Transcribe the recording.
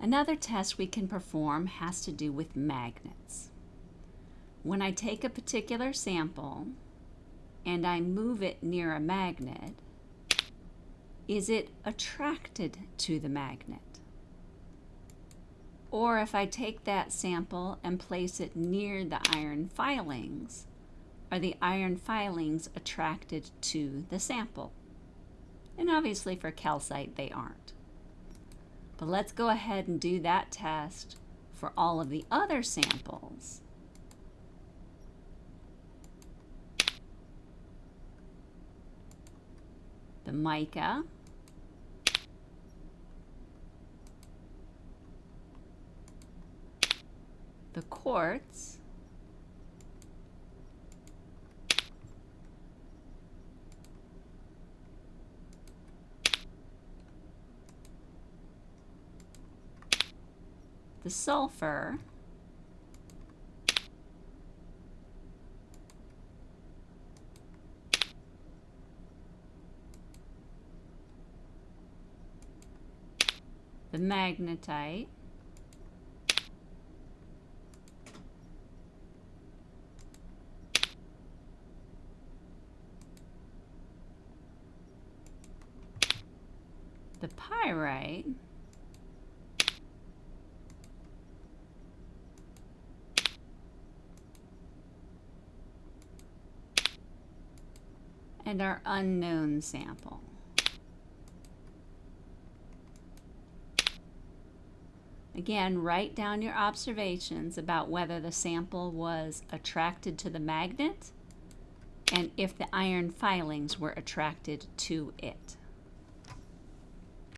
Another test we can perform has to do with magnets. When I take a particular sample and I move it near a magnet, is it attracted to the magnet? Or if I take that sample and place it near the iron filings, are the iron filings attracted to the sample? And obviously for calcite, they aren't. But let's go ahead and do that test for all of the other samples. The mica, the quartz, the sulfur, the magnetite, the pyrite, and our unknown sample. Again, write down your observations about whether the sample was attracted to the magnet and if the iron filings were attracted to it.